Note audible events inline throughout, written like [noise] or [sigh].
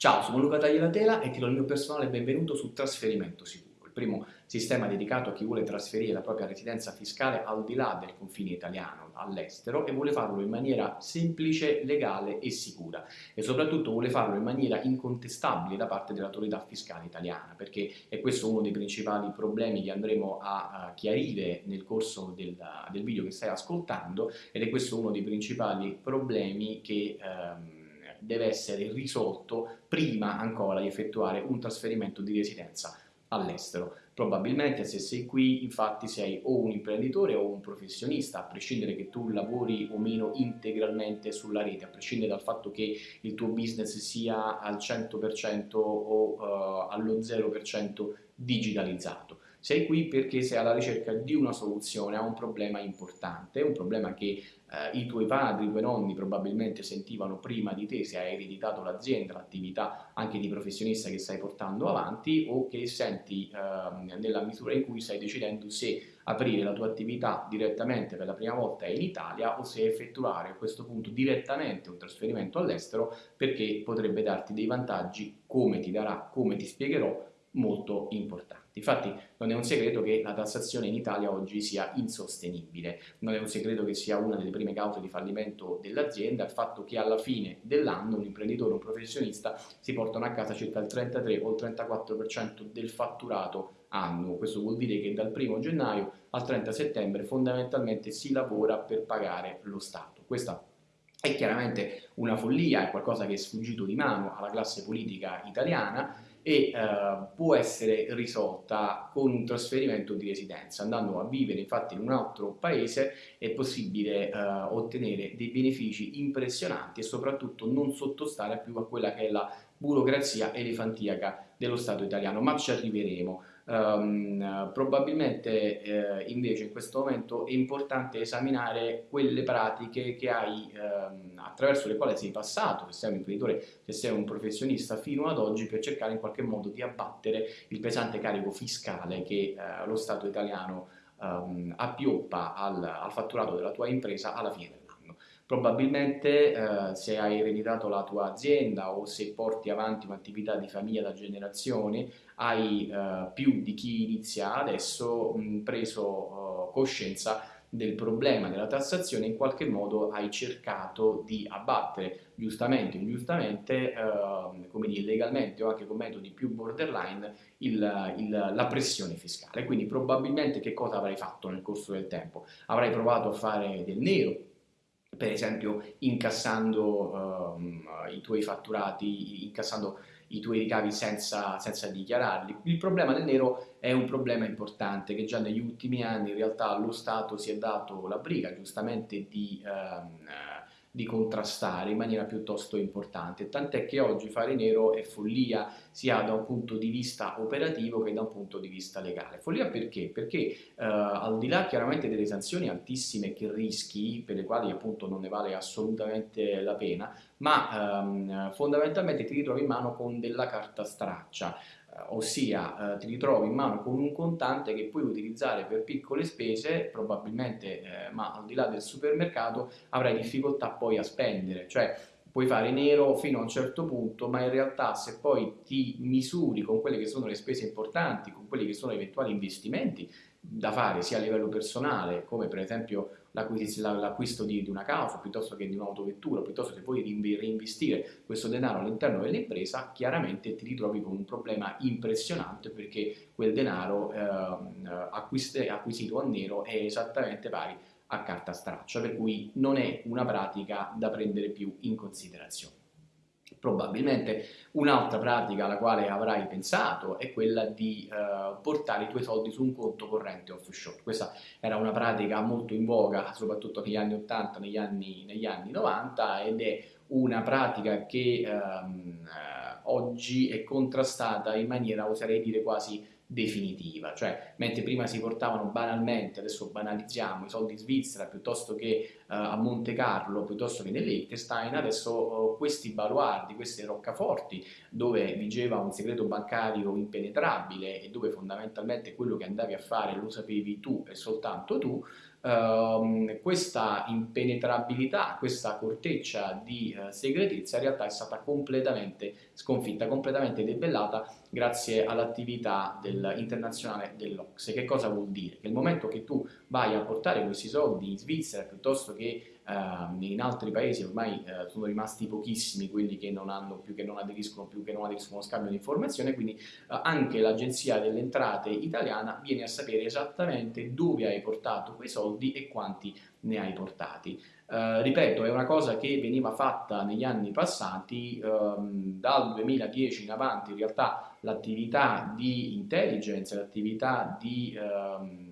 Ciao, sono Luca Tagliatela e ti do il mio personale benvenuto su Trasferimento Sicuro, il primo sistema dedicato a chi vuole trasferire la propria residenza fiscale al di là del confine italiano, all'estero, e vuole farlo in maniera semplice, legale e sicura. E soprattutto vuole farlo in maniera incontestabile da parte dell'autorità fiscale italiana, perché è questo uno dei principali problemi che andremo a, chiarire nel corso del, del, video che stai ascoltando, ed è questo uno dei principali problemi che... Ehm, deve essere risolto prima ancora di effettuare un trasferimento di residenza all'estero. Probabilmente se sei qui infatti sei o un imprenditore o un professionista, a prescindere che tu lavori o meno integralmente sulla rete, a prescindere dal fatto che il tuo business sia al 100% o uh, allo 0% digitalizzato. Sei qui perché sei alla ricerca di una soluzione a un problema importante, un problema che eh, i tuoi padri, i tuoi nonni probabilmente sentivano prima di te se hai ereditato l'azienda, l'attività anche di professionista che stai portando avanti o che senti eh, nella misura in cui stai decidendo se aprire la tua attività direttamente per la prima volta in Italia o se effettuare a questo punto direttamente un trasferimento all'estero perché potrebbe darti dei vantaggi come ti darà, come ti spiegherò molto importanti. Infatti non è un segreto che la tassazione in Italia oggi sia insostenibile, non è un segreto che sia una delle prime cause di fallimento dell'azienda il fatto che alla fine dell'anno un imprenditore, un professionista si portano a casa circa il 33 o il 34% del fatturato annuo. Questo vuol dire che dal 1 gennaio al 30 settembre fondamentalmente si lavora per pagare lo Stato. Questa è chiaramente una follia, è qualcosa che è sfuggito di mano alla classe politica italiana e eh, può essere risolta con un trasferimento di residenza. Andando a vivere infatti in un altro paese è possibile eh, ottenere dei benefici impressionanti e soprattutto non sottostare più a quella che è la burocrazia elefantiaca dello Stato italiano, ma ci arriveremo. Um, probabilmente eh, invece in questo momento è importante esaminare quelle pratiche che hai um, attraverso le quali sei passato, se sei un imprenditore, se sei un professionista fino ad oggi per cercare in qualche modo di abbattere il pesante carico fiscale che uh, lo Stato italiano um, appioppa al, al fatturato della tua impresa alla fine. Probabilmente eh, se hai ereditato la tua azienda o se porti avanti un'attività di famiglia da generazioni, hai eh, più di chi inizia adesso mh, preso eh, coscienza del problema della tassazione in qualche modo hai cercato di abbattere giustamente o ingiustamente, eh, come dire, legalmente o anche con metodi più borderline, il, il, la pressione fiscale. Quindi probabilmente che cosa avrai fatto nel corso del tempo? Avrai provato a fare del nero, per esempio incassando um, i tuoi fatturati, incassando i tuoi ricavi senza, senza, dichiararli. Il problema del nero è un problema importante che già negli ultimi anni in realtà lo Stato si è dato la briga giustamente di... Um, di contrastare in maniera piuttosto importante, tant'è che oggi fare nero è follia sia da un punto di vista operativo che da un punto di vista legale. Follia perché? Perché eh, al di là chiaramente delle sanzioni altissime che rischi, per le quali appunto non ne vale assolutamente la pena, ma ehm, fondamentalmente ti ritrovi in mano con della carta straccia, ossia eh, ti ritrovi in mano con un contante che puoi utilizzare per piccole spese, probabilmente, eh, ma al di là del supermercato avrai difficoltà poi a spendere, cioè puoi fare nero fino a un certo punto, ma in realtà se poi ti misuri con quelle che sono le spese importanti, con quelli che sono eventuali investimenti da fare sia a livello personale, come per esempio l'acquisto di, una casa piuttosto che di un'autovettura, piuttosto che poi reinvestire questo denaro all'interno dell'impresa, chiaramente ti ritrovi con un problema impressionante perché quel denaro eh, acquisito a nero è esattamente pari a carta straccia, per cui non è una pratica da prendere più in considerazione. Probabilmente un'altra pratica alla quale avrai pensato è quella di eh, portare i tuoi soldi su un conto corrente offshore. Questa era una pratica molto in voga soprattutto negli anni 80, negli anni, negli anni 90 ed è una pratica che ehm, eh, oggi è contrastata in maniera, oserei dire, quasi definitiva, cioè mentre prima si portavano banalmente, adesso banalizziamo, i soldi in Svizzera piuttosto che a Monte Carlo, piuttosto che nell'Liechtenstein, adesso uh, questi baluardi, queste roccaforti dove vigeva un segreto bancario impenetrabile e dove fondamentalmente quello che andavi a fare lo sapevi tu e soltanto tu, ehm, questa impenetrabilità, questa corteccia di eh, segretezza in realtà è stata completamente sconfitta, completamente debellata grazie all'attività internazionale dell'Ocse. Che cosa vuol dire? Che il momento che tu vai a portare questi soldi in Svizzera piuttosto che in altri paesi ormai uh, sono rimasti pochissimi quelli che non hanno più, che non aderiscono più, che non aderiscono allo scambio di informazioni, quindi uh, anche l'agenzia delle entrate italiana viene a sapere esattamente dove hai portato quei soldi e quanti ne hai portati. Uh, ripeto, è una cosa che veniva fatta negli anni passati, um, dal 2010 in avanti in realtà l'attività di intelligence, l'attività di um,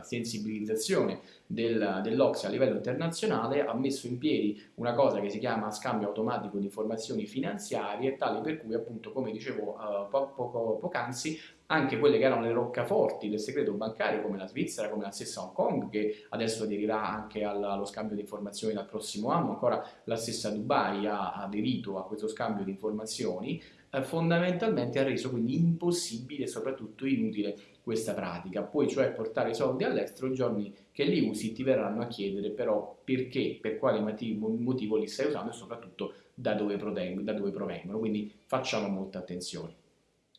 sensibilizzazione del, dell'Ocse a livello internazionale ha messo in piedi una cosa che si chiama scambio automatico di informazioni finanziarie, tale per cui appunto come dicevo uh, po poco, poc'anzi anche quelle che erano le roccaforti del segreto bancario come la Svizzera, come la stessa Hong Kong che adesso aderirà anche allo scambio di informazioni dal prossimo anno, ancora la stessa Dubai ha aderito a questo scambio di informazioni, eh, fondamentalmente ha reso quindi impossibile e soprattutto inutile questa pratica. Puoi cioè portare i soldi all'estero, i giorni che li usi ti verranno a chiedere però perché, per quale motivo, li stai usando e soprattutto da dove, da dove provengono. Quindi facciamo molta attenzione.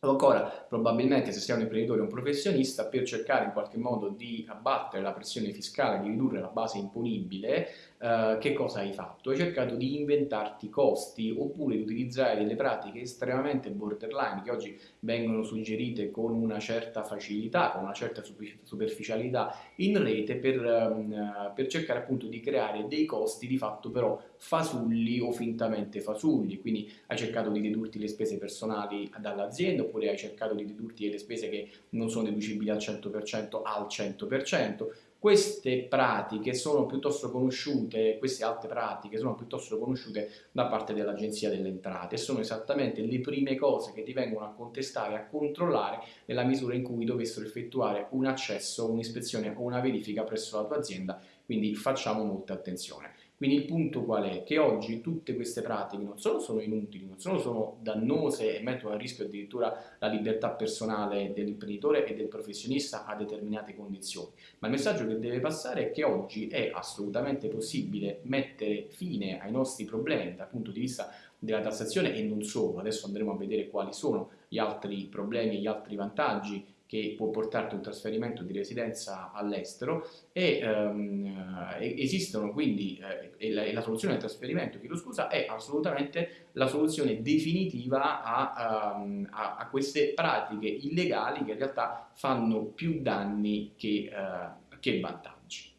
O ancora, probabilmente se sei un imprenditore o un professionista, per cercare in qualche modo di abbattere la pressione fiscale, di ridurre la base imponibile, eh, che cosa hai fatto? Hai cercato di inventarti costi oppure di utilizzare delle pratiche estremamente borderline che oggi vengono suggerite con una certa facilità, con una certa superficialità in rete per, um, per cercare appunto di creare dei costi di fatto però fasulli o fintamente fasulli, quindi hai cercato di dedurti le spese personali dall'azienda oppure hai cercato di dedurti le spese che non sono deducibili al 100% al 100%, queste pratiche sono piuttosto conosciute, queste altre pratiche sono piuttosto conosciute da parte dell'Agenzia delle Entrate e sono esattamente le prime cose che ti vengono a contestare, a controllare nella misura in cui dovessero effettuare un accesso, un'ispezione o una verifica presso la tua azienda, quindi facciamo molta attenzione. Quindi il punto qual è? Che oggi tutte queste pratiche non solo sono inutili, non solo sono dannose e mettono a rischio addirittura la libertà personale dell'imprenditore e del professionista a determinate condizioni, ma il messaggio che deve passare è che oggi è assolutamente possibile mettere fine ai nostri problemi dal punto di vista della tassazione e non solo, adesso andremo a vedere quali sono gli altri problemi e gli altri vantaggi che può portarti un trasferimento di residenza all'estero e um, esistono quindi, eh, e, la, e, la, soluzione del trasferimento, chiedo scusa, è assolutamente la soluzione definitiva a, um, a, a, queste pratiche illegali che in realtà fanno più danni che, uh, che vantaggi.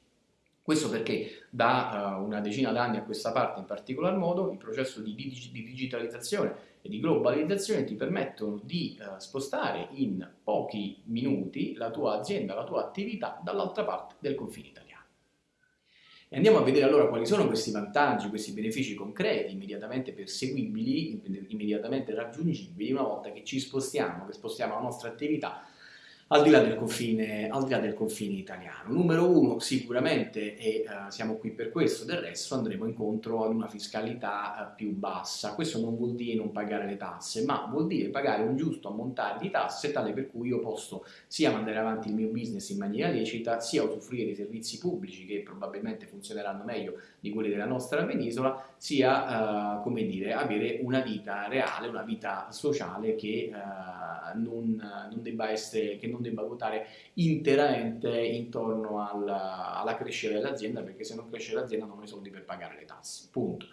Questo perché da uh, una decina d'anni a questa parte in particolar modo il processo di, di, di digitalizzazione di globalizzazione ti permettono di uh, spostare in pochi minuti la tua azienda, la tua attività dall'altra parte del confine italiano. E andiamo a vedere allora quali sono questi vantaggi, questi benefici concreti, immediatamente perseguibili, immediatamente raggiungibili una volta che ci spostiamo, che spostiamo la nostra attività al di là del confine, là del confine italiano. Numero uno, sicuramente, e uh, siamo qui per questo, del resto andremo incontro ad una fiscalità uh, più bassa. Questo non vuol dire non pagare le tasse, ma vuol dire pagare un giusto ammontare di tasse tale per cui io posso sia mandare avanti il mio business in maniera lecita, sia usufruire di servizi pubblici che probabilmente funzioneranno meglio di quelli della nostra penisola, sia, uh, come dire, avere una vita reale, una vita sociale che non, non debba essere... Che non debba ruotare interamente intorno alla, alla crescita dell'azienda, perché se non cresce l'azienda non ho i soldi per pagare le tasse, punto.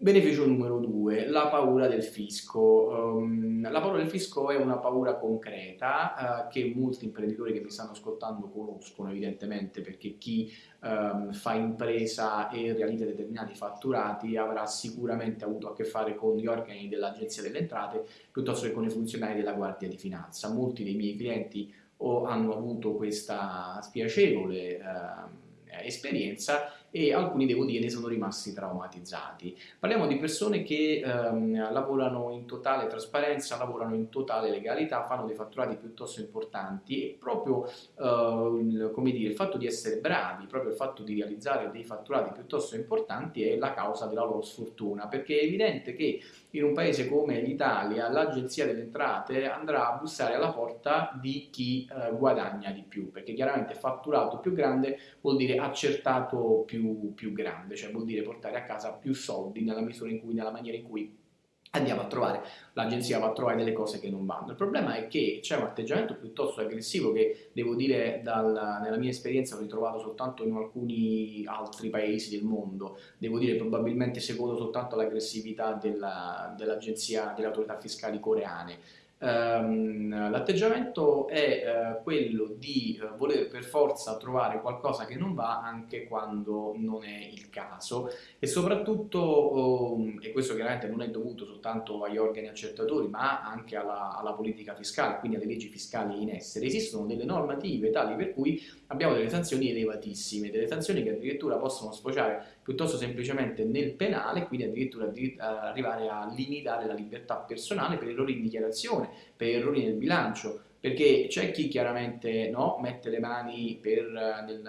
Beneficio numero due, la paura del fisco. Um, la paura del fisco è una paura concreta uh, che molti imprenditori che mi stanno ascoltando conoscono evidentemente perché chi um, fa impresa e realizza determinati fatturati avrà sicuramente avuto a che fare con gli organi dell'Agenzia delle Entrate piuttosto che con i funzionari della Guardia di Finanza. Molti dei miei clienti o hanno avuto questa spiacevole uh, esperienza e alcuni devo dire ne sono rimasti traumatizzati. Parliamo di persone che ehm, lavorano in totale trasparenza, lavorano in totale legalità, fanno dei fatturati piuttosto importanti e proprio eh, come dire, il fatto di essere bravi, proprio il fatto di realizzare dei fatturati piuttosto importanti è la causa della loro sfortuna, perché è evidente che in un paese come l'Italia l'agenzia delle entrate andrà a bussare alla porta di chi eh, guadagna di più, perché chiaramente fatturato più grande vuol dire accertato più, più grande, cioè vuol dire portare a casa più soldi nella misura in cui, nella maniera in cui andiamo a trovare, l'agenzia va a trovare delle cose che non vanno. Il problema è che c'è un atteggiamento piuttosto aggressivo che devo dire dal, nella mia esperienza ho ritrovato soltanto in alcuni altri paesi del mondo, devo dire probabilmente secondo soltanto all'aggressività della, dell'agenzia, delle autorità fiscali coreane l'atteggiamento è uh, quello di uh, voler per forza trovare qualcosa che non va anche quando non è il caso. E soprattutto, um, e questo chiaramente non è dovuto soltanto agli organi accertatori ma anche alla, alla, politica fiscale, quindi alle leggi fiscali in essere, esistono delle normative tali per cui abbiamo delle sanzioni elevatissime, delle sanzioni che addirittura possono sfociare piuttosto semplicemente nel penale, quindi addirittura arrivare a limitare la libertà personale per errori in dichiarazione, per errori nel bilancio, perché c'è chi chiaramente no, mette le mani per, nel,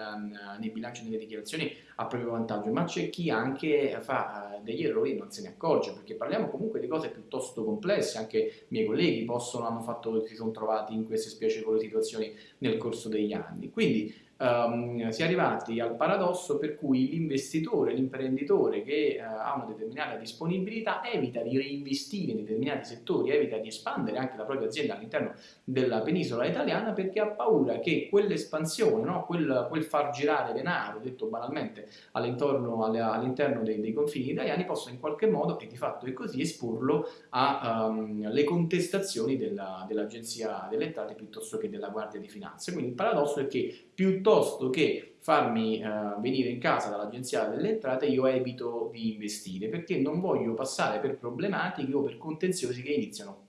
nei bilanci e nelle dichiarazioni a proprio vantaggio, ma c'è chi anche fa eh, degli errori e non se ne accorge, perché parliamo comunque di cose piuttosto complesse, anche i miei colleghi possono, hanno fatto, si sono trovati in queste spiacevoli situazioni nel corso degli anni. Quindi um, si è arrivati al paradosso per cui l'investitore, l'imprenditore che uh, ha una determinata disponibilità evita di reinvestire in determinati settori, evita di espandere anche la propria azienda all'interno della penisola italiana perché ha paura che quell'espansione, no? quel, quel, far girare denaro, detto banalmente, all'interno, all'interno dei, dei, confini italiani possa in qualche modo, e di fatto è così, esporlo alle um, contestazioni della, dell'Agenzia delle Entrate piuttosto che della Guardia di Finanza. Quindi il paradosso è che piuttosto che farmi uh, venire in casa dall'agenzia delle entrate io evito di investire perché non voglio passare per problematiche o per contenziosi che iniziano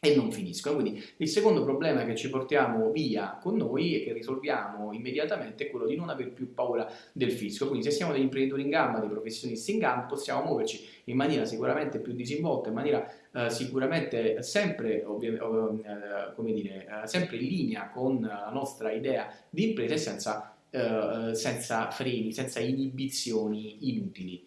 e non finiscono. Quindi il secondo problema che ci portiamo via con noi e che risolviamo immediatamente è quello di non avere più paura del fisco. Quindi se siamo degli imprenditori in gamba, dei professionisti in gamba, possiamo muoverci in maniera sicuramente più disinvolta, in maniera eh, sicuramente sempre, eh, come dire, eh, sempre in linea con la nostra idea di impresa e senza, eh, senza freni, senza inibizioni inutili.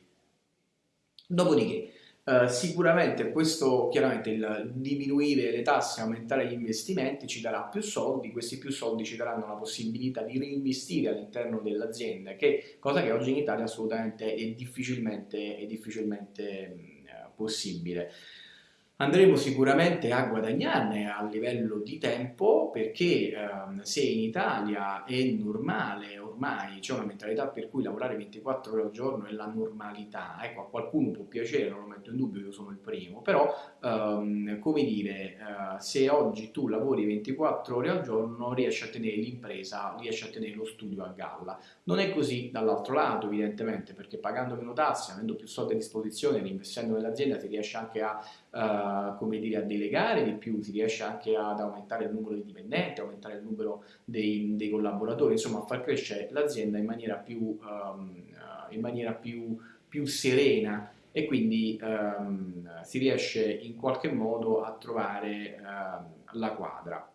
Dopodiché, Uh, sicuramente questo, chiaramente il diminuire le tasse, aumentare gli investimenti ci darà più soldi, questi più soldi ci daranno la possibilità di reinvestire all'interno dell'azienda, che cosa che oggi in Italia assolutamente è difficilmente, è difficilmente uh, possibile. Andremo sicuramente a guadagnarne a livello di tempo perché ehm, se in Italia è normale, ormai c'è una mentalità per cui lavorare 24 ore al giorno è la normalità, ecco a qualcuno può piacere, non lo metto in dubbio, io sono il primo, però ehm, come dire, eh, se oggi tu lavori 24 ore al giorno riesci a tenere l'impresa, riesci a tenere lo studio a galla. Non è così dall'altro lato evidentemente perché pagando meno tasse, avendo più soldi a disposizione, reinvestendo nell'azienda si riesce anche a uh, come dire, a delegare di più, si riesce anche ad aumentare il numero di dipendenti, aumentare il numero dei, dei collaboratori, insomma a far crescere l'azienda in maniera più, um, in maniera più, più serena e quindi um, si riesce in qualche modo a trovare uh, la quadra.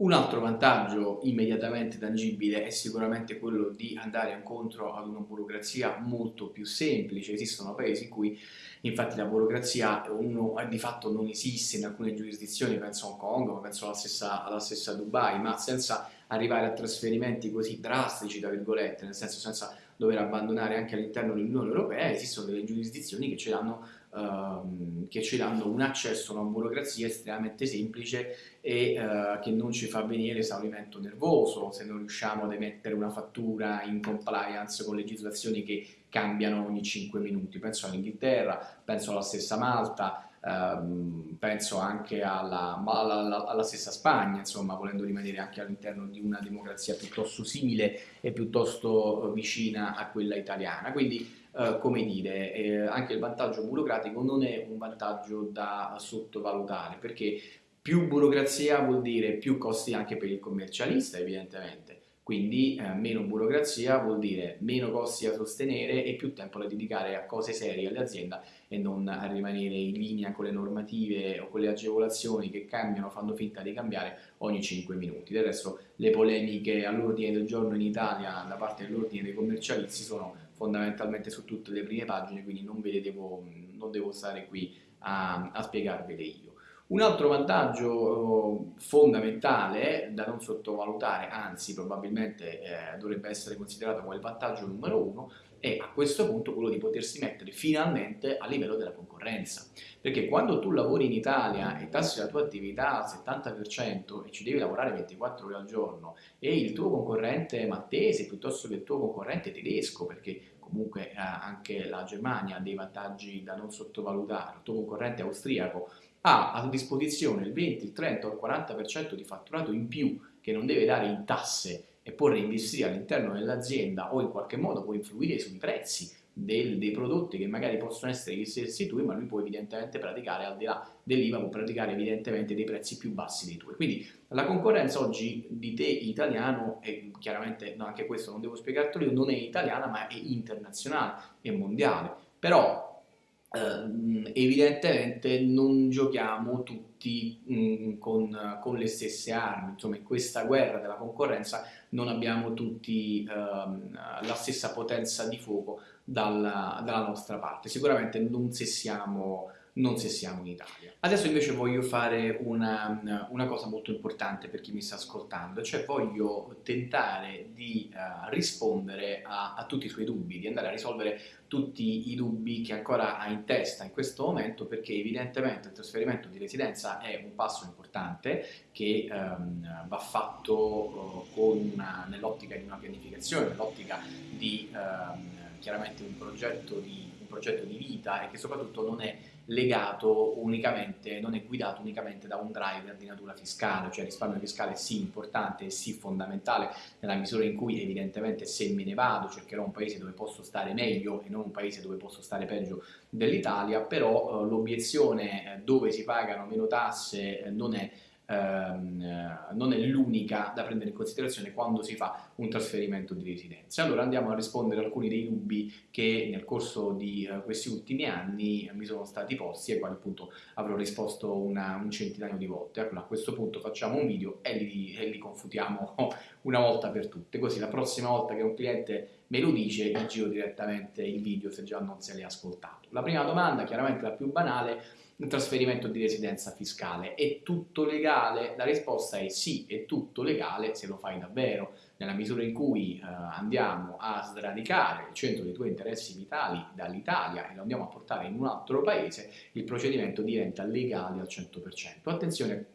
Un altro vantaggio immediatamente tangibile è sicuramente quello di andare incontro ad una burocrazia molto più semplice. Esistono paesi in cui infatti la burocrazia uno, di fatto non esiste in alcune giurisdizioni, penso a Hong Kong, penso alla stessa, alla stessa Dubai, ma senza arrivare a trasferimenti così drastici, tra virgolette, nel senso senza dover abbandonare anche all'interno dell'Unione Europea, esistono delle giurisdizioni che ci danno Uh, che ci danno un accesso a una burocrazia estremamente semplice e uh, che non ci fa venire esaurimento nervoso se non riusciamo ad emettere una fattura in compliance con legislazioni che cambiano ogni 5 minuti. Penso all'Inghilterra, penso alla stessa Malta, Uh, penso anche alla, alla, alla, stessa Spagna, insomma, volendo rimanere anche all'interno di una democrazia piuttosto simile e piuttosto vicina a quella italiana. Quindi eh, come dire, eh, anche il vantaggio burocratico non è un vantaggio da sottovalutare, perché più burocrazia vuol dire più costi anche per il commercialista, evidentemente. Quindi eh, meno burocrazia vuol dire meno costi da sostenere e più tempo da dedicare a cose serie all'azienda e non a rimanere in linea con le normative o con le agevolazioni che cambiano, fanno finta di cambiare ogni 5 minuti. Del resto le polemiche all'ordine del giorno in Italia da parte dell'ordine dei commercialisti sono fondamentalmente su tutte le prime pagine, quindi non, devo, non devo stare qui a, a spiegarvele io. Un altro vantaggio fondamentale da non sottovalutare, anzi probabilmente eh, dovrebbe essere considerato come il vantaggio numero uno, è a questo punto quello di potersi mettere finalmente a livello della concorrenza. Perché quando tu lavori in Italia e tassi la tua attività al 70% e ci devi lavorare 24 ore al giorno e il tuo concorrente maltese piuttosto che il tuo concorrente tedesco, perché comunque eh, anche la Germania ha dei vantaggi da non sottovalutare, il tuo concorrente austriaco ha a disposizione il 20, il 30 o il 40% di fatturato in più che non deve dare in tasse e può reinvestire all'interno dell'azienda o in qualche modo può influire sui prezzi del, dei prodotti che magari possono essere gli stessi tuoi, ma lui può evidentemente praticare al di là dell'IVA, può praticare evidentemente dei prezzi più bassi dei tuoi. Quindi la concorrenza oggi di te italiano, e chiaramente no, anche questo non devo spiegartelo io, non è italiana ma è internazionale, è mondiale. Però Uh, evidentemente non giochiamo tutti um, con, con, le stesse armi, insomma in questa guerra della concorrenza non abbiamo tutti uh, la stessa potenza di fuoco dalla, dalla, nostra parte, sicuramente non se siamo non se siamo in Italia. Adesso invece voglio fare una, una, cosa molto importante per chi mi sta ascoltando, cioè voglio tentare di uh, rispondere a, a, tutti i suoi dubbi, di andare a risolvere tutti i dubbi che ancora ha in testa in questo momento, perché evidentemente il trasferimento di residenza è un passo importante che um, va fatto uh, nell'ottica di una pianificazione, nell'ottica di um, chiaramente un progetto di, progetto di vita e che soprattutto non è legato unicamente, non è guidato unicamente da un driver di natura fiscale, cioè il risparmio fiscale sì importante e sì fondamentale nella misura in cui evidentemente se me ne vado cercherò un paese dove posso stare meglio e non un paese dove posso stare peggio dell'Italia, però eh, l'obiezione eh, dove si pagano meno tasse eh, non è ehm, eh, non è l'unica da prendere in considerazione quando si fa un trasferimento di residenza. Allora andiamo a rispondere a alcuni dei dubbi che nel corso di uh, questi ultimi anni mi sono stati posti e quali appunto avrò risposto una, un centinaio di volte. Allora a questo punto facciamo un video e li, e li confutiamo [laughs] una volta per tutte, così la prossima volta che un cliente me lo dice gli giro direttamente il video se già non se l'è ascoltato. La prima domanda, chiaramente la più banale, un trasferimento di residenza fiscale. È tutto legale? La risposta è sì, è tutto legale se lo fai davvero. Nella misura in cui eh, andiamo a sradicare il centro dei tuoi interessi vitali dall'Italia e lo andiamo a portare in un altro paese, il procedimento diventa legale al 100%. Attenzione,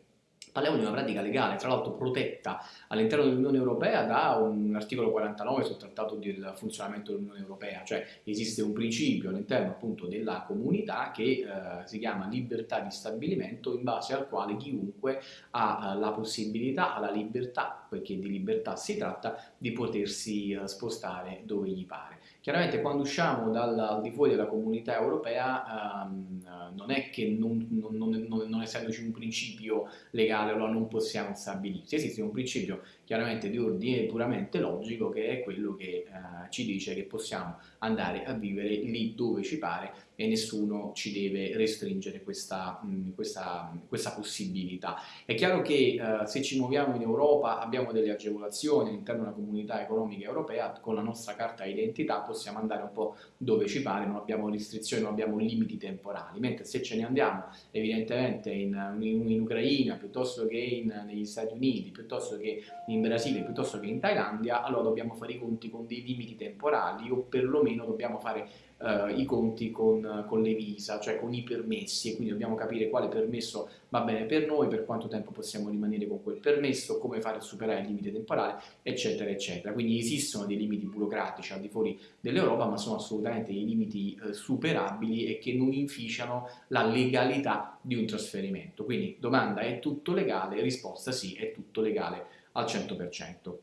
Parliamo di una pratica legale, tra l'altro protetta all'interno dell'Unione Europea da un articolo 49 sul Trattato del funzionamento dell'Unione Europea, cioè esiste un principio all'interno appunto della comunità che eh, si chiama libertà di stabilimento in base al quale chiunque ha eh, la possibilità, ha la libertà, perché di libertà si tratta, di potersi eh, spostare dove gli pare. Chiaramente quando usciamo dal, al di fuori della comunità europea ehm, non è che non, non, non, non, essendoci un principio legale allora non possiamo stabilirsi, esiste un principio chiaramente di ordine puramente logico che è quello che eh, ci dice che possiamo andare a vivere lì dove ci pare e nessuno ci deve restringere questa, mh, questa, questa possibilità. È chiaro che uh, se ci muoviamo in Europa abbiamo delle agevolazioni all'interno della comunità economica europea, con la nostra carta identità possiamo andare un po' dove ci pare, non abbiamo restrizioni, non abbiamo limiti temporali, mentre se ce ne andiamo evidentemente in, in, in Ucraina piuttosto che in, negli Stati Uniti, piuttosto che in Brasile, piuttosto che in Thailandia, allora dobbiamo fare i conti con dei limiti temporali o perlomeno dobbiamo fare uh, i conti con, con, le visa, cioè con i permessi, e quindi dobbiamo capire quale permesso va bene per noi, per quanto tempo possiamo rimanere con quel permesso, come fare a superare il limite temporale, eccetera, eccetera. Quindi esistono dei limiti burocratici al di fuori dell'Europa, ma sono assolutamente dei limiti uh, superabili e che non inficiano la legalità di un trasferimento. Quindi domanda è tutto legale? Risposta sì, è tutto legale al 100%.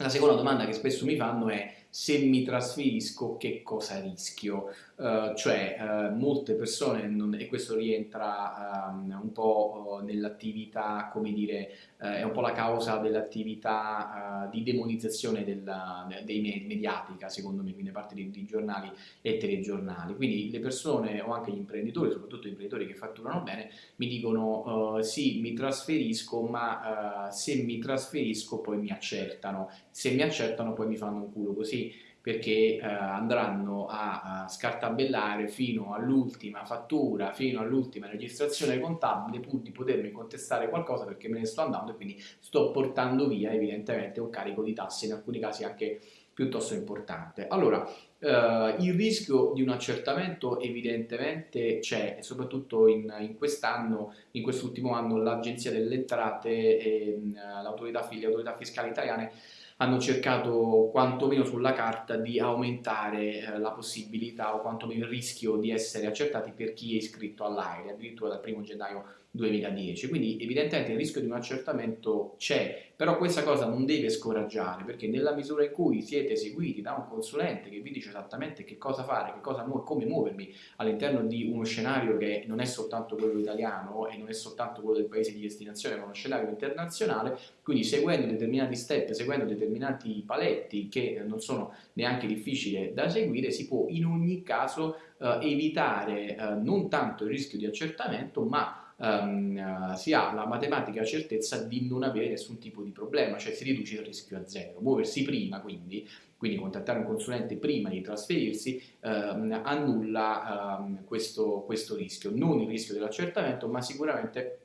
La seconda domanda che spesso mi fanno è se mi trasferisco che cosa rischio? Uh, cioè uh, molte persone, non, e questo rientra um, un po' nell'attività, come dire, uh, è un po' la causa dell'attività di demonizzazione della, dei mediatica, secondo me, quindi da parte di, di, giornali e telegiornali. Quindi le persone o anche gli imprenditori, soprattutto gli imprenditori che fatturano bene, mi dicono sì, mi trasferisco, ma se mi trasferisco poi mi accertano, se mi accertano poi mi fanno un culo così perché eh, andranno a, a, scartabellare fino all'ultima fattura, fino all'ultima registrazione contabile pur di potermi contestare qualcosa perché me ne sto andando e quindi sto portando via evidentemente un carico di tasse, in alcuni casi anche piuttosto importante. Allora, eh, il rischio di un accertamento evidentemente c'è soprattutto in, in quest'anno, in quest'ultimo anno l'Agenzia delle Entrate e mm, l'autorità, le autorità fiscali italiane hanno cercato quantomeno sulla carta di aumentare eh, la possibilità o quantomeno il rischio di essere accertati per chi è iscritto all'AIRE, addirittura dal 1 gennaio 2010. Quindi evidentemente il rischio di un accertamento c'è, però questa cosa non deve scoraggiare perché nella misura in cui siete seguiti da un consulente che vi dice esattamente che cosa fare, che cosa mu come muovermi all'interno di uno scenario che non è soltanto quello italiano e non è soltanto quello del paese di destinazione, ma uno scenario internazionale, quindi seguendo determinati step, seguendo determinati paletti che non sono neanche difficili da seguire, si può in ogni caso eh, evitare eh, non tanto il rischio di accertamento, ma um, si ha la matematica certezza di non avere nessun tipo di problema, cioè si riduce il rischio a zero. Muoversi prima, quindi, quindi contattare un consulente prima di trasferirsi, um, annulla um, questo, questo rischio. Non il rischio dell'accertamento, ma sicuramente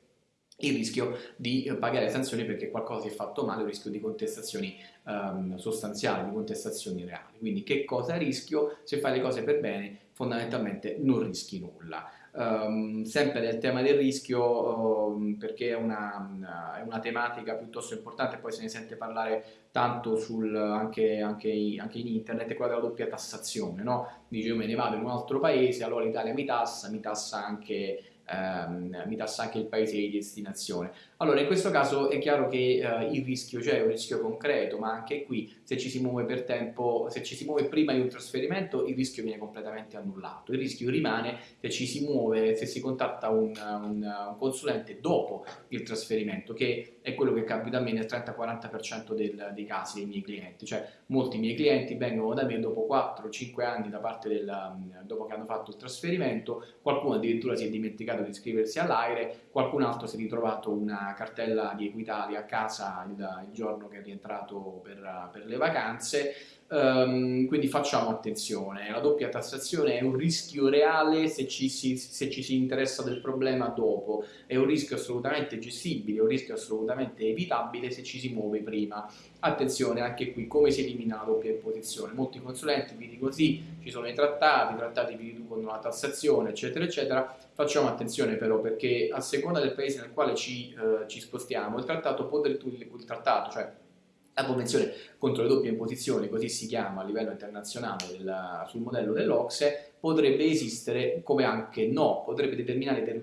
il rischio di pagare sanzioni perché qualcosa si è fatto male, il rischio di contestazioni um, sostanziali, di contestazioni reali. Quindi che cosa rischio? Se fai le cose per bene, fondamentalmente non rischi nulla. Um, sempre nel tema del rischio um, perché è una, è una, tematica piuttosto importante poi se ne sente parlare tanto sul, anche, anche, anche, in internet è quella della doppia tassazione no? dice io me ne vado in un altro paese allora l'Italia mi tassa mi tassa anche ehm, mi tassa anche il paese di destinazione. Allora, in questo caso è chiaro che eh, il rischio c'è, un rischio concreto, ma anche qui se ci si muove per tempo, se ci si muove prima di un trasferimento, il rischio viene completamente annullato. Il rischio rimane se ci si muove, se si contatta un, un, un consulente dopo il trasferimento, che è quello che capita a me nel 30-40% dei casi dei miei clienti. Cioè, molti miei clienti vengono da me dopo 4-5 anni da parte del, dopo che hanno fatto il trasferimento, qualcuno addirittura si è dimenticato dimenticato di iscriversi all'aire, qualcun altro si è ritrovato una cartella di Equitalia a casa il, il giorno che è rientrato per, per le vacanze Um, quindi facciamo attenzione, la doppia tassazione è un rischio reale se ci, si, se ci, si, interessa del problema dopo, è un rischio assolutamente gestibile, è un rischio assolutamente evitabile se ci si muove prima. Attenzione anche qui come si elimina la doppia imposizione, molti consulenti vi dicono sì, ci sono i trattati, i trattati vi riducono la tassazione eccetera eccetera, facciamo attenzione però perché a seconda del paese nel quale ci, eh, ci spostiamo il trattato, può, il, il trattato cioè la Convenzione contro le doppie imposizioni, così si chiama a livello internazionale del, sul modello dell'Ocse, potrebbe esistere come anche no, potrebbe,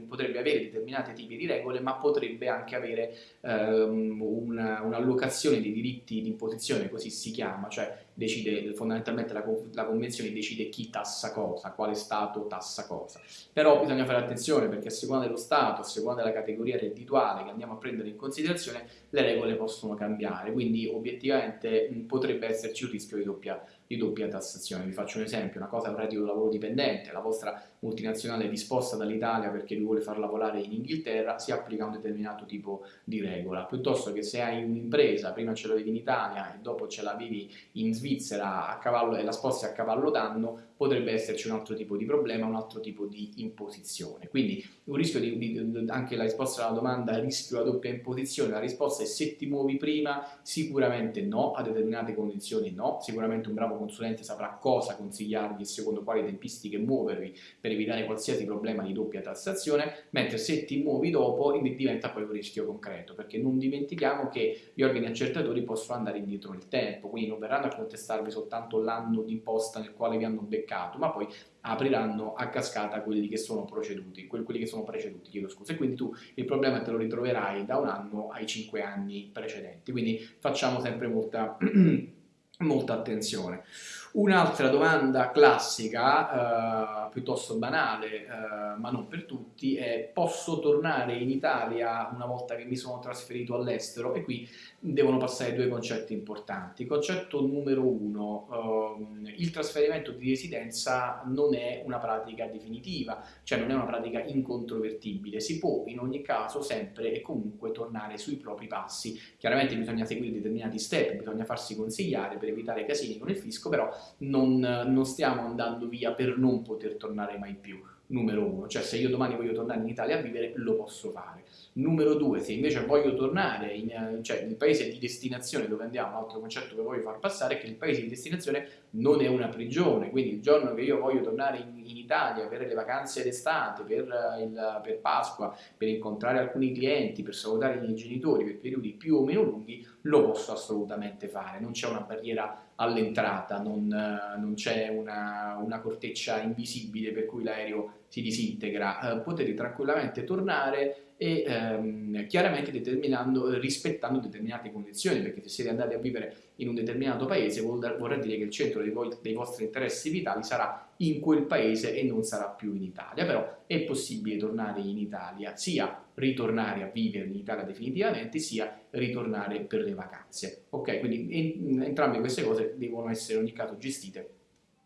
potrebbe, avere determinati tipi di regole, ma potrebbe anche avere ehm, un'allocazione dei diritti di imposizione, così si chiama, cioè decide fondamentalmente la, la, Convenzione decide chi tassa cosa, quale Stato tassa cosa. Però bisogna fare attenzione perché a seconda dello Stato, a seconda della categoria reddituale che andiamo a prendere in considerazione, le regole possono cambiare, quindi obiettivamente potrebbe esserci un rischio di doppia di doppia tassazione. Vi faccio un esempio, una cosa è un reddito lavoro dipendente, la vostra multinazionale disposta dall'Italia perché vi vuole far lavorare in Inghilterra, si applica un determinato tipo di regola, piuttosto che se hai un'impresa, prima ce l'avevi in Italia e dopo ce l'avevi in Svizzera a cavallo, e la sposti a cavallo d'anno, potrebbe esserci un altro tipo di problema, un altro tipo di imposizione. Quindi un rischio di, di, anche la risposta alla domanda rischio la doppia imposizione, la risposta è se ti muovi prima, sicuramente no, a determinate condizioni no, sicuramente un bravo consulente saprà cosa consigliarvi e secondo quali tempistiche muovervi per evitare qualsiasi problema di doppia tassazione, mentre se ti muovi dopo diventa poi un rischio concreto, perché non dimentichiamo che gli organi accertatori possono andare indietro nel tempo, quindi non verranno a contestarvi soltanto l'anno d'imposta nel quale vi hanno beccato ma poi apriranno a cascata quelli che sono proceduti, quelli che sono preceduti, chiedo scusa, e quindi tu il problema te lo ritroverai da un anno ai cinque anni precedenti, quindi facciamo sempre molta, [clears throat] molta attenzione. Un'altra domanda classica, eh, piuttosto banale, eh, ma non per tutti, è posso tornare in Italia una volta che mi sono trasferito all'estero? E qui devono passare due concetti importanti. Concetto numero uno, eh, il trasferimento di residenza non è una pratica definitiva, cioè non è una pratica incontrovertibile, si può in ogni caso sempre e comunque tornare sui propri passi. Chiaramente bisogna seguire determinati step, bisogna farsi consigliare per evitare casini con il fisco, però non, non stiamo andando via per non poter tornare mai più numero uno, cioè se io domani voglio tornare in Italia a vivere lo posso fare. Numero due, se invece voglio tornare in, cioè il paese di destinazione dove andiamo, un altro concetto che voglio far passare è che il paese di destinazione non è una prigione, quindi il giorno che io voglio tornare in, in Italia per le vacanze d'estate, per, il, per Pasqua, per incontrare alcuni clienti, per salutare i miei genitori per periodi più o meno lunghi, lo posso assolutamente fare, non c'è una barriera all'entrata, non, non c'è una, una, corteccia invisibile per cui l'aereo si disintegra, eh, potete tranquillamente tornare e ehm, chiaramente rispettando determinate condizioni, perché se siete andati a vivere in un determinato paese vorrà dire che il centro dei, dei, vostri interessi vitali sarà in quel paese e non sarà più in Italia, però è possibile tornare in Italia, sia ritornare a vivere in Italia definitivamente, sia ritornare per le vacanze. Ok, quindi en entrambe queste cose devono essere in ogni caso gestite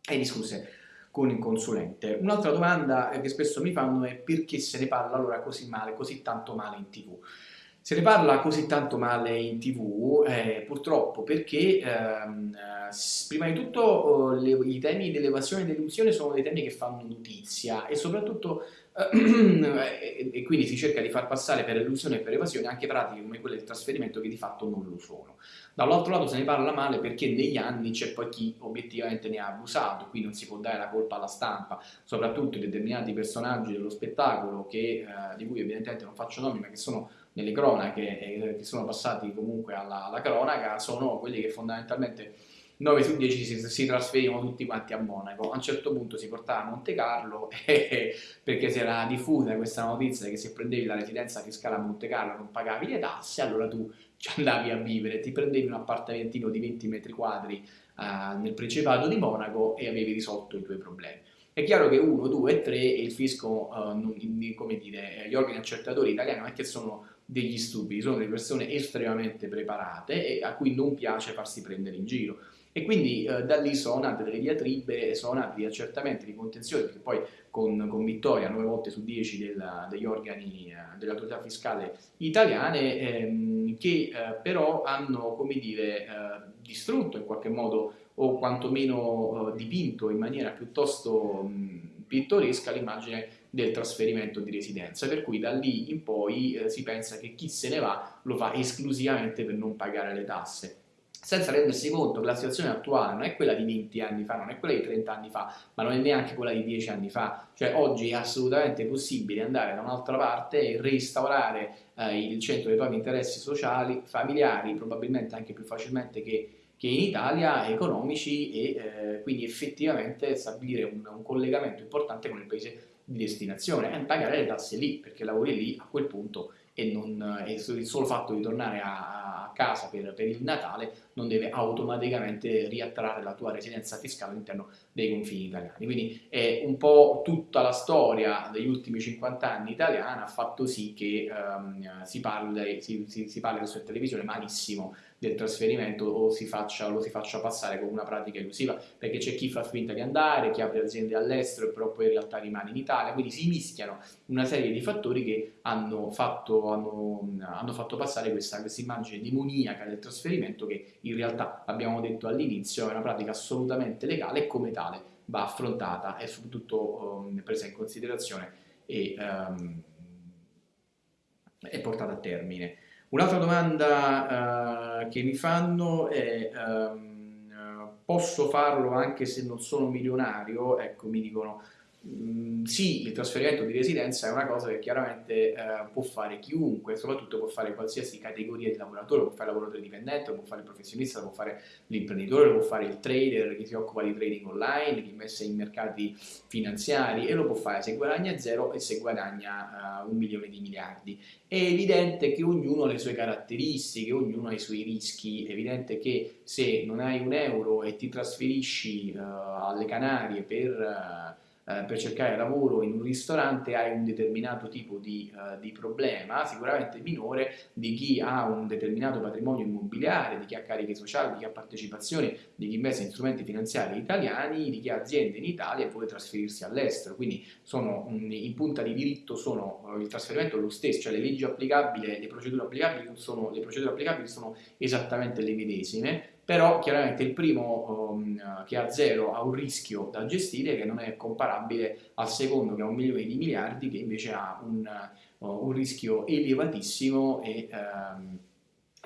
e discusse con il consulente. Un'altra domanda che spesso mi fanno è perché se ne parla allora così male, così tanto male in tv. Se ne parla così tanto male in tv eh, purtroppo perché ehm, prima di tutto oh, le, i temi dell'evasione e dell'illusione sono dei temi che fanno notizia e soprattutto [clears throat] eh, e quindi si cerca di far passare per illusione e per evasione anche pratiche come quelle del trasferimento che di fatto non lo sono. Dall'altro lato se ne parla male perché negli anni c'è poi chi obiettivamente ne ha abusato, qui non si può dare la colpa alla stampa, soprattutto determinati personaggi dello spettacolo che, eh, di cui evidentemente non faccio nomi ma che sono nelle cronache e che sono passati comunque alla, alla cronaca, sono quelli che fondamentalmente 9 su 10 si, si trasferivano tutti quanti a Monaco. A un certo punto si portava a Monte Carlo [laughs] e, perché si era diffusa questa notizia che se prendevi la residenza fiscale a Monte Carlo non pagavi le tasse, allora tu ci andavi a vivere, ti prendevi un appartamentino di 20 metri quadri uh, nel Principato di Monaco e avevi risolto i tuoi problemi. È chiaro che 1, 2 e 3 il fisco, uh, non, come dire, gli organi accertatori italiani non è che sono degli stupidi, sono delle persone estremamente preparate e a cui non piace farsi prendere in giro. E quindi eh, da lì sono nate delle diatribe, sono nati degli accertamenti di contenzione, perché poi con, con vittoria 9 volte su 10 della, degli organi eh, dell'autorità fiscale italiane, ehm, che eh, però hanno, come dire, eh, distrutto in qualche modo o quantomeno eh, dipinto in maniera piuttosto mh, pittoresca l'immagine del trasferimento di residenza, per cui da lì in poi eh, si pensa che chi se ne va lo fa esclusivamente per non pagare le tasse senza rendersi conto che la situazione attuale non è quella di 20 anni fa, non è quella di 30 anni fa, ma non è neanche quella di 10 anni fa. Cioè oggi è assolutamente possibile andare da un'altra parte e restaurare eh, il centro dei propri interessi sociali, familiari, probabilmente anche più facilmente che, che in Italia, economici e eh, quindi effettivamente stabilire un, un, collegamento importante con il paese di destinazione e pagare le tasse lì, perché lavori lì a quel punto e, non, il solo fatto di tornare a, casa per, per, il Natale non deve automaticamente riattrarre la tua residenza fiscale all'interno dei confini italiani. Quindi è un po' tutta la storia degli ultimi 50 anni italiana ha fatto sì che um, si, parli, si, si, si parli su televisione malissimo del trasferimento o si faccia, lo si faccia passare come una pratica elusiva, perché c'è chi fa finta di andare, chi apre aziende all'estero però poi in realtà rimane in Italia, quindi si mischiano una serie di fattori che hanno fatto, hanno, hanno fatto passare questa, questa immagine demoniaca del trasferimento che in realtà, abbiamo detto all'inizio, è una pratica assolutamente legale e come tale va affrontata. E soprattutto um, presa in considerazione e, um, e portata a termine. Un'altra domanda uh, che mi fanno è um, posso farlo anche se non sono milionario? Ecco, mi dicono Mm, sì, il trasferimento di residenza è una cosa che chiaramente eh, può fare chiunque, soprattutto può fare qualsiasi categoria di lavoratore, può fare il lavoratore dipendente, può fare il professionista, può fare l'imprenditore, può fare il trader che si occupa di trading online, che investe in mercati finanziari e lo può fare se guadagna zero e se guadagna uh, un milione di miliardi. È evidente che ognuno ha le sue caratteristiche, ognuno ha i suoi rischi, è evidente che se non hai un euro e ti trasferisci uh, alle Canarie per... Uh, eh, per cercare lavoro in un ristorante hai un determinato tipo di, uh, di, problema, sicuramente minore di chi ha un determinato patrimonio immobiliare, di chi ha cariche sociali, di chi ha partecipazioni, di chi investe in strumenti finanziari italiani, di chi ha aziende in Italia e vuole trasferirsi all'estero. Quindi sono, in punta di diritto sono, uh, il trasferimento è lo stesso, cioè le leggi applicabili, le procedure applicabili sono, le procedure applicabili sono esattamente le medesime però chiaramente il primo um, che ha zero ha un rischio da gestire che non è comparabile al secondo che ha un milione di miliardi che invece ha un, uh, un rischio elevatissimo e um,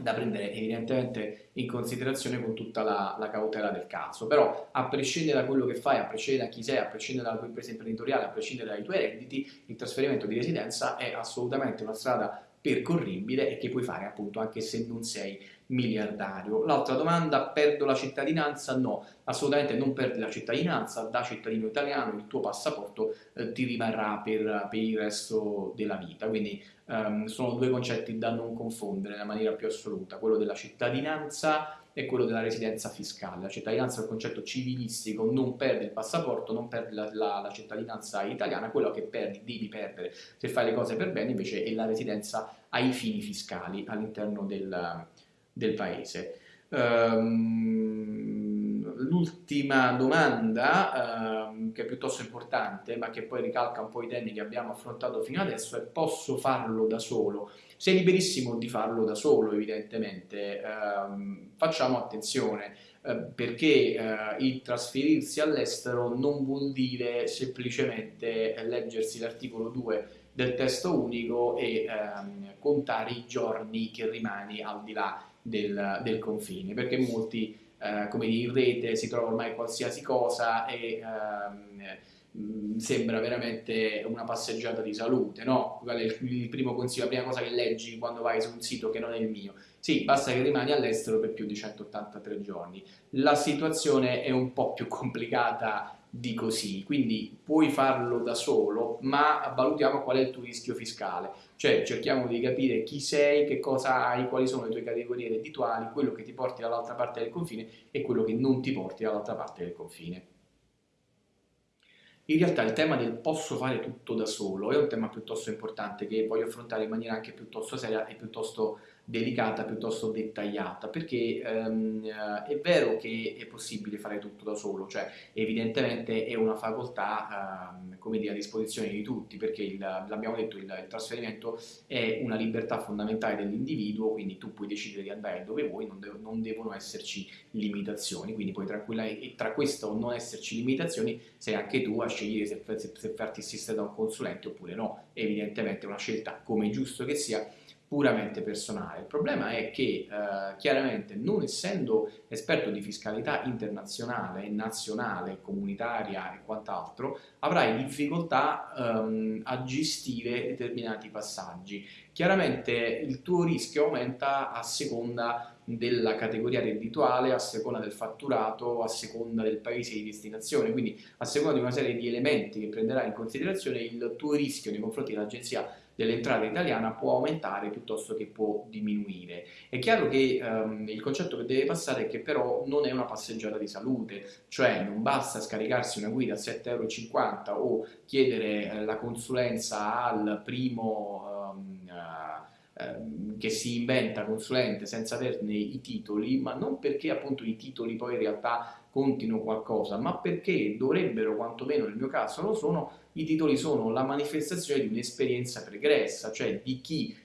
da prendere evidentemente in considerazione con tutta la, la, cautela del caso, però a prescindere da quello che fai, a prescindere da chi sei, a prescindere dalla tua impresa imprenditoriale, a prescindere dai tuoi redditi, il trasferimento di residenza è assolutamente una strada percorribile e che puoi fare appunto anche se non sei miliardario. L'altra domanda, perdo la cittadinanza? No, assolutamente non perdi la cittadinanza, da cittadino italiano il tuo passaporto eh, ti rimarrà per, per, il resto della vita, quindi um, sono due concetti da non confondere nella maniera più assoluta, quello della cittadinanza e quello della residenza fiscale. La cittadinanza è un concetto civilistico, non perdi il passaporto, non perdi la, la, la cittadinanza italiana, quello che perdi, devi perdere se fai le cose per bene invece è la residenza ai fini fiscali all'interno del, del paese. Um, l'ultima domanda, um, che è piuttosto importante, ma che poi ricalca un po' i temi che abbiamo affrontato fino adesso, è posso farlo da solo? Sei liberissimo di farlo da solo, evidentemente. Um, facciamo attenzione, uh, perché uh, il trasferirsi all'estero non vuol dire semplicemente leggersi l'articolo 2 del testo unico e contare i giorni che rimani al di là del, del confine, perché molti, eh, come dire, in rete si trova ormai qualsiasi cosa e ehm, sembra veramente una passeggiata di salute, no? Qual è il, il, primo consiglio, la prima cosa che leggi quando vai su un sito che non è il mio? Sì, basta che rimani all'estero per più di 183 giorni. La situazione è un po' più complicata di così, quindi puoi farlo da solo, ma valutiamo qual è il tuo rischio fiscale, cioè cerchiamo di capire chi sei, che cosa hai, quali sono le tue categorie reddituali, quello che ti porti dall'altra parte del confine e quello che non ti porti dall'altra parte del confine. In realtà il tema del posso fare tutto da solo è un tema piuttosto importante che voglio affrontare in maniera anche piuttosto seria e piuttosto delicata, piuttosto dettagliata, perché ehm, è vero che è possibile fare tutto da solo, cioè evidentemente è una facoltà ehm, come dire, a disposizione di tutti, perché l'abbiamo detto, il, il, trasferimento è una libertà fondamentale dell'individuo, quindi tu puoi decidere di andare dove vuoi, non, de non devono esserci limitazioni, quindi puoi tranquillare, e tra questo non esserci limitazioni sei anche tu a scegliere se, se, se farti assistere da un consulente oppure no, evidentemente è una scelta come giusto che sia, puramente personale. Il problema è che eh, chiaramente non essendo esperto di fiscalità internazionale, nazionale, comunitaria e quant'altro, avrai difficoltà ehm, a gestire determinati passaggi. Chiaramente il tuo rischio aumenta a seconda della categoria reddituale, a seconda del fatturato, a seconda del paese di destinazione, quindi a seconda di una serie di elementi che prenderai in considerazione il tuo rischio nei confronti dell'agenzia dell'entrata italiana può aumentare piuttosto che può diminuire. È chiaro che um, il concetto che deve passare è che però non è una passeggiata di salute, cioè non basta scaricarsi una guida a 7,50 euro o chiedere eh, la consulenza al primo um, uh, che si inventa consulente senza averne i titoli, ma non perché appunto i titoli poi in realtà contino qualcosa, ma perché dovrebbero, quantomeno nel mio caso lo sono, i titoli sono la manifestazione di un'esperienza pregressa, cioè di chi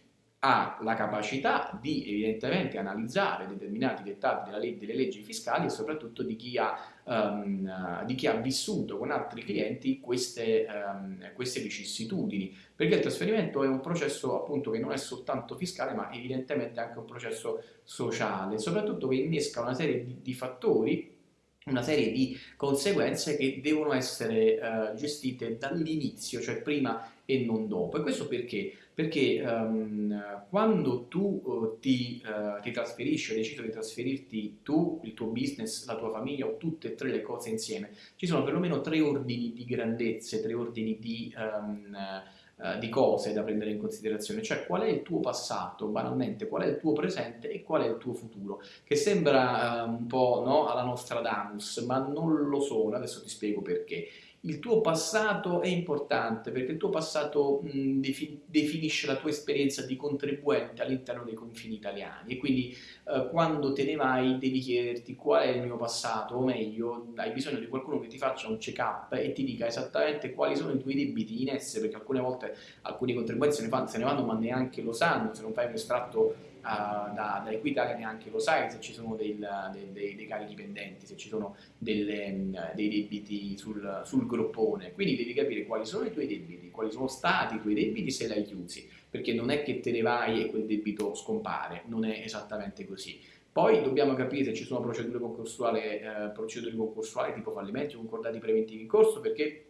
ha la capacità di evidentemente analizzare determinati dettati delle, delle leggi fiscali e soprattutto di chi, ha, um, di chi ha, vissuto con altri clienti queste, um, queste, vicissitudini, perché il trasferimento è un processo appunto che non è soltanto fiscale ma evidentemente anche un processo sociale, soprattutto che innesca una serie di, di fattori una serie di conseguenze che devono essere uh, gestite dall'inizio, cioè prima e non dopo. E questo perché? Perché um, quando tu uh, ti, uh, ti trasferisci o decidi di trasferirti tu, il tuo business, la tua famiglia o tutte e tre le cose insieme, ci sono perlomeno tre ordini di grandezze, tre ordini di... Um, eh, di cose da prendere in considerazione, cioè qual è il tuo passato, banalmente, qual è il tuo presente e qual è il tuo futuro, che sembra uh, un po' no, alla Nostradamus, ma non lo sono, adesso ti spiego perché il tuo passato è importante perché il tuo passato mh, definisce la tua esperienza di contribuente all'interno dei confini italiani. E quindi eh, quando te ne vai devi chiederti qual è il mio passato o meglio hai bisogno di qualcuno che ti faccia un check up e ti dica esattamente quali sono i tuoi debiti in essere perché alcune volte alcuni contribuenti se ne, fanno, se ne vanno ma neanche lo sanno se non fai un estratto da, da Equitalia neanche lo sai se ci sono del, del, dei, dei, cari dipendenti, se ci sono delle, dei debiti sul, sul groppone, quindi devi capire quali sono i tuoi debiti, quali sono stati i tuoi debiti se l'hai chiusi, perché non è che te ne vai e quel debito scompare, non è esattamente così. Poi dobbiamo capire se ci sono procedure concorsuali, eh, procedure concorsuali tipo fallimenti o concordati preventivi in corso, perché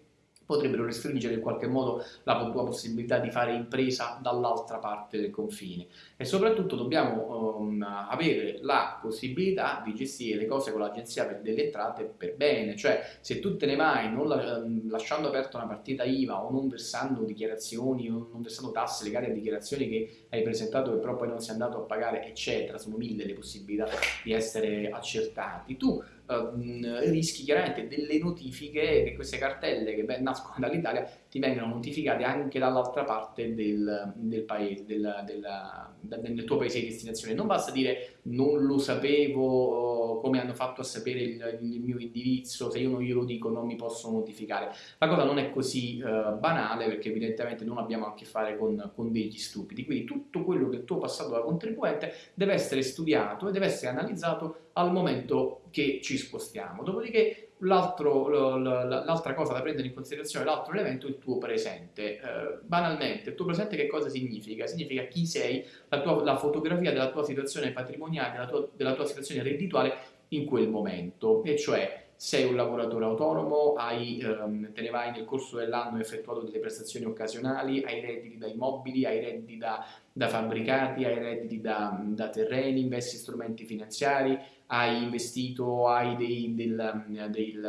potrebbero restringere in qualche modo la tua possibilità di fare impresa dall'altra parte del confine. E soprattutto dobbiamo um, avere la possibilità di gestire le cose con l'agenzia delle entrate per bene, cioè se tu te ne vai non la, um, lasciando aperta una partita IVA o non versando dichiarazioni o non versando tasse legate a dichiarazioni che hai presentato che però poi non sei andato a pagare eccetera, sono mille le possibilità di essere accertati, tu rischi chiaramente delle notifiche che queste cartelle che nascono dall'Italia ti vengano notificate anche dall'altra parte del, del paese, del, del, del, tuo paese di destinazione. Non basta dire non lo sapevo, come hanno fatto a sapere il, il, mio indirizzo, se io non glielo dico non mi possono notificare. La cosa non è così uh, banale perché evidentemente non abbiamo a che fare con, con degli stupidi, quindi tutto quello che tu hai passato da contribuente deve essere studiato e deve essere analizzato al momento che ci spostiamo. Dopodiché l'altra cosa da prendere in considerazione, l'altro elemento è il tuo presente. Eh, banalmente, il tuo presente che cosa significa? Significa chi sei, la, tua, la fotografia della tua situazione patrimoniale, della tua, della tua situazione reddituale in quel momento, e cioè sei un lavoratore autonomo, hai, ehm, te ne vai nel corso dell'anno effettuato delle prestazioni occasionali, hai redditi da immobili, hai redditi da, da fabbricati, hai redditi da, da terreni, investi strumenti finanziari, hai investito, hai, dei, del, del,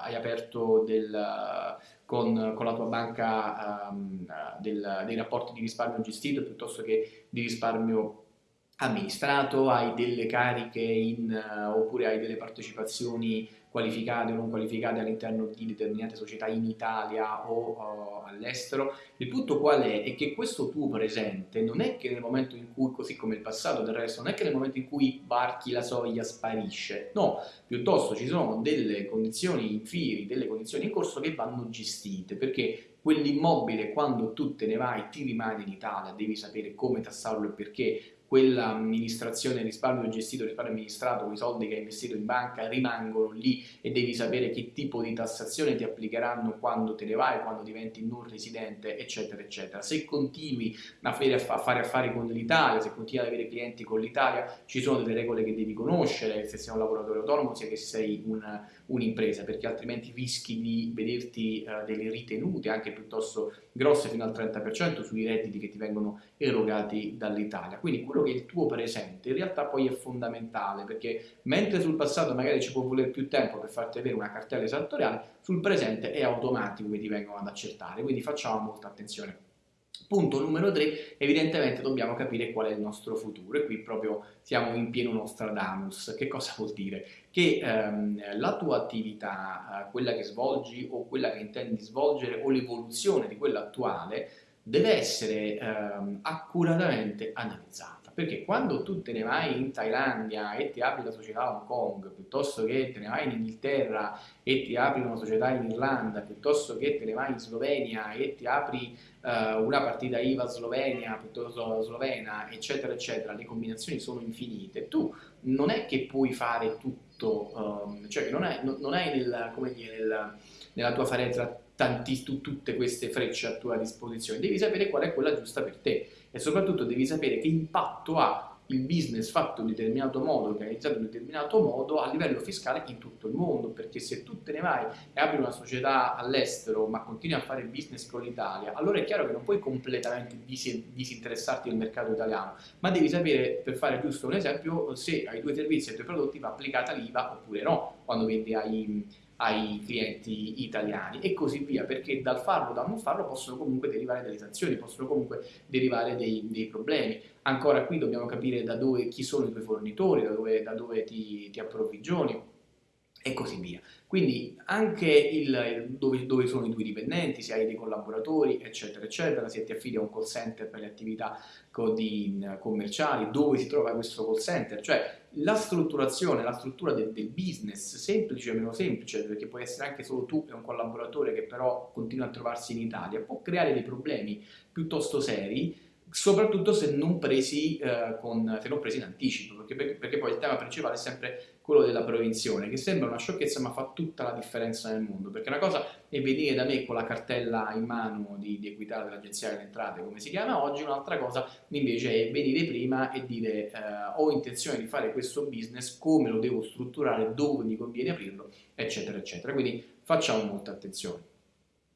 hai aperto del, con, con, la tua banca um, dei rapporti di risparmio gestito piuttosto che di risparmio amministrato, hai delle cariche in, oppure hai delle partecipazioni qualificate o non qualificate all'interno di determinate società in Italia o uh, all'estero. Il punto qual è? È che questo tuo presente non è che nel momento in cui, così come il passato del resto, non è che nel momento in cui varchi la soglia sparisce, no, piuttosto ci sono delle condizioni in firi, delle condizioni in corso che vanno gestite, perché quell'immobile quando tu te ne vai ti rimane in Italia, devi sapere come tassarlo e perché, quell'amministrazione risparmio gestito, risparmio amministrato, quei soldi che hai investito in banca rimangono lì e devi sapere che tipo di tassazione ti applicheranno quando te ne vai, quando diventi non residente, eccetera, eccetera. Se continui a fare affari con l'Italia, se continui ad avere clienti con l'Italia, ci sono delle regole che devi conoscere, se sei un lavoratore autonomo, sia che sei un'impresa, un perché altrimenti rischi di vederti uh, delle ritenute anche piuttosto grosse fino al 30% sui redditi che ti vengono erogati dall'Italia. Quindi quello che è il tuo presente in realtà poi è fondamentale perché mentre sul passato magari ci può voler più tempo per farti avere una cartella esattoriale, sul presente è automatico che ti vengono ad accertare, quindi facciamo molta attenzione. Punto numero 3, evidentemente dobbiamo capire qual è il nostro futuro e qui proprio siamo in pieno Nostradamus. Che cosa vuol dire? Che ehm, la tua attività, eh, quella che svolgi o quella che intendi svolgere o l'evoluzione di quella attuale deve essere ehm, accuratamente analizzata. Perché quando tu te ne vai in Thailandia e ti apri la società a Hong Kong, piuttosto che te ne vai in Inghilterra e ti apri una società in Irlanda, piuttosto che te ne vai in Slovenia e ti apri uh, una partita IVA Slovenia, piuttosto slovena, eccetera, eccetera, le combinazioni sono infinite, tu non è che puoi fare tutto, um, cioè non hai, non hai nel, dire, nel, nella tua faretra tanti, tutte queste frecce a tua disposizione, devi sapere qual è quella giusta per te e soprattutto devi sapere che impatto ha il business fatto in un determinato modo, organizzato in un determinato modo a livello fiscale in tutto il mondo, perché se tu te ne vai e apri una società all'estero ma continui a fare business con l'Italia, allora è chiaro che non puoi completamente disinteressarti del mercato italiano, ma devi sapere, per fare giusto un esempio, se ai tuoi servizi e ai tuoi prodotti va applicata l'IVA oppure no, quando vendi ai ai clienti italiani e così via, perché dal farlo o dal non farlo possono comunque derivare delle sanzioni, possono comunque derivare dei, dei problemi. Ancora qui dobbiamo capire da dove, chi sono i tuoi fornitori, da dove, da dove ti, ti approvvigioni e così via. Quindi anche il, dove, dove, sono i tuoi dipendenti, se hai dei collaboratori, eccetera, eccetera, se ti affidi a un call center per le attività commerciali, dove si trova questo call center, cioè la strutturazione, la struttura del, del business, semplice o meno semplice, perché può essere anche solo tu e un collaboratore che però continua a trovarsi in Italia, può creare dei problemi piuttosto seri soprattutto se non presi, eh, con, se non presi in anticipo, perché, perché, poi il tema principale è sempre quello della prevenzione, che sembra una sciocchezza ma fa tutta la differenza nel mondo, perché una cosa è venire da me con la cartella in mano di, di equità dell'Agenzia delle Entrate, come si chiama oggi, un'altra cosa invece è venire prima e dire eh, ho intenzione di fare questo business, come lo devo strutturare, dove mi conviene aprirlo, eccetera, eccetera. Quindi facciamo molta attenzione.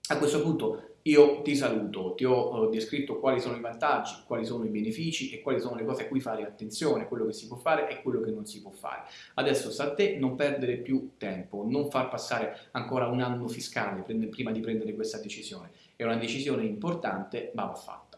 A questo punto io ti saluto, ti ho descritto quali sono i vantaggi, quali sono i benefici e quali sono le cose a cui fare attenzione, quello che si può fare e quello che non si può fare. Adesso sta a te non perdere più tempo, non far passare ancora un anno fiscale prima di prendere questa decisione. È una decisione importante, ma va fatta.